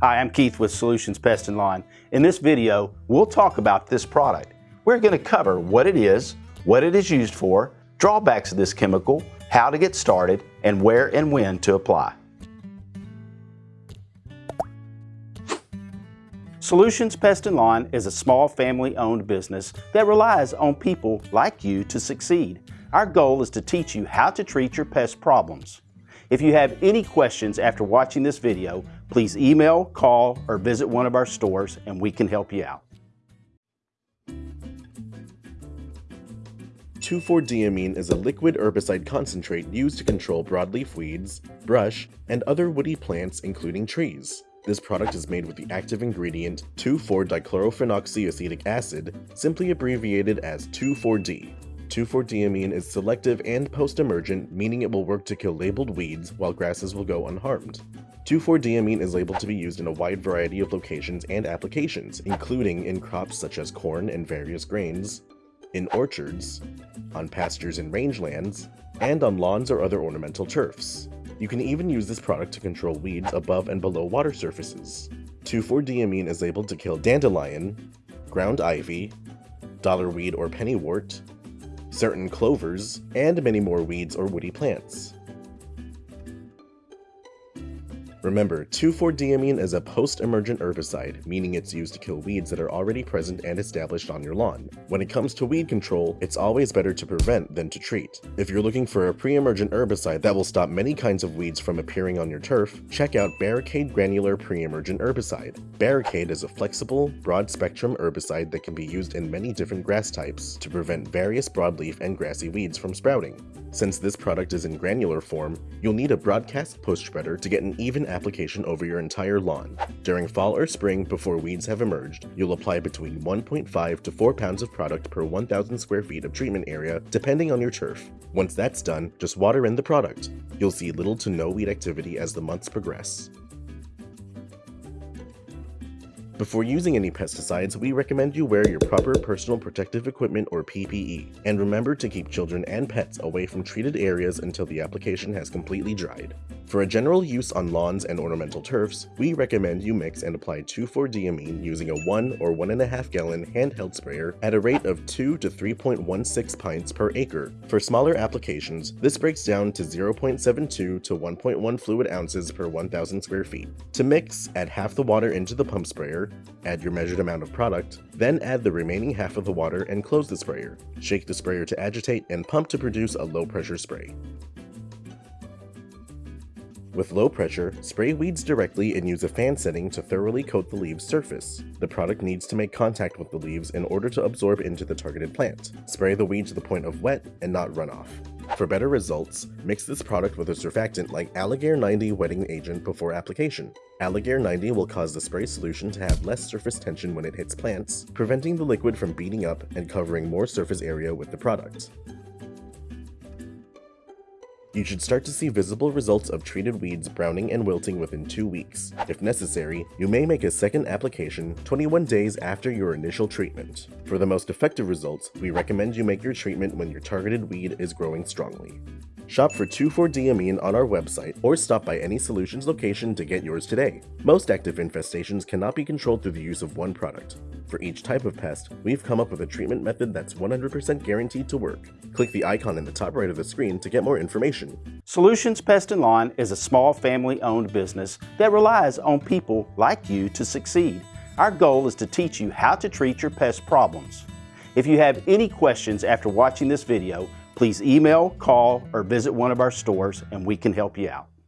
Hi, I'm Keith with Solutions Pest and Lawn. In this video, we'll talk about this product. We're going to cover what it is, what it is used for, drawbacks of this chemical, how to get started, and where and when to apply. Solutions Pest and Lawn is a small family-owned business that relies on people like you to succeed. Our goal is to teach you how to treat your pest problems. If you have any questions after watching this video, please email, call, or visit one of our stores and we can help you out. 2,4-D Amine is a liquid herbicide concentrate used to control broadleaf weeds, brush, and other woody plants including trees. This product is made with the active ingredient 2,4-dichlorophenoxyacetic acid, simply abbreviated as 2,4-D. 2,4-diamine is selective and post-emergent, meaning it will work to kill labeled weeds while grasses will go unharmed. 2,4-D Amine is labeled to be used in a wide variety of locations and applications, including in crops such as corn and various grains, in orchards, on pastures and rangelands, and on lawns or other ornamental turfs. You can even use this product to control weeds above and below water surfaces. 2,4-D Amine is labeled to kill dandelion, ground ivy, dollarweed or pennywort, certain clovers, and many more weeds or woody plants. Remember, 2,4-D Amine is a post-emergent herbicide, meaning it's used to kill weeds that are already present and established on your lawn. When it comes to weed control, it's always better to prevent than to treat. If you're looking for a pre-emergent herbicide that will stop many kinds of weeds from appearing on your turf, check out Barricade Granular Pre-Emergent Herbicide. Barricade is a flexible, broad-spectrum herbicide that can be used in many different grass types to prevent various broadleaf and grassy weeds from sprouting. Since this product is in granular form, you'll need a broadcast post spreader to get an even application over your entire lawn. During fall or spring, before weeds have emerged, you'll apply between 1.5 to 4 pounds of product per 1,000 square feet of treatment area, depending on your turf. Once that's done, just water in the product. You'll see little to no weed activity as the months progress. Before using any pesticides, we recommend you wear your proper personal protective equipment or PPE, and remember to keep children and pets away from treated areas until the application has completely dried. For a general use on lawns and ornamental turfs, we recommend you mix and apply 2,4-D Amine using a 1 or 1.5 gallon handheld sprayer at a rate of 2 to 3.16 pints per acre. For smaller applications, this breaks down to 0.72 to 1.1 fluid ounces per 1,000 square feet. To mix, add half the water into the pump sprayer, add your measured amount of product, then add the remaining half of the water and close the sprayer. Shake the sprayer to agitate and pump to produce a low pressure spray. With low pressure, spray weeds directly and use a fan setting to thoroughly coat the leaves surface. The product needs to make contact with the leaves in order to absorb into the targeted plant. Spray the weed to the point of wet and not runoff. For better results, mix this product with a surfactant like Alligare 90 wetting agent before application. Alligare 90 will cause the spray solution to have less surface tension when it hits plants, preventing the liquid from beating up and covering more surface area with the product. You should start to see visible results of treated weeds browning and wilting within 2 weeks. If necessary, you may make a second application 21 days after your initial treatment. For the most effective results, we recommend you make your treatment when your targeted weed is growing strongly. Shop for 2,4-D Amine on our website or stop by any Solutions location to get yours today. Most active infestations cannot be controlled through the use of one product. For each type of pest, we've come up with a treatment method that's 100% guaranteed to work. Click the icon in the top right of the screen to get more information. Solutions Pest and Lawn is a small family-owned business that relies on people like you to succeed. Our goal is to teach you how to treat your pest problems. If you have any questions after watching this video, please email, call, or visit one of our stores and we can help you out.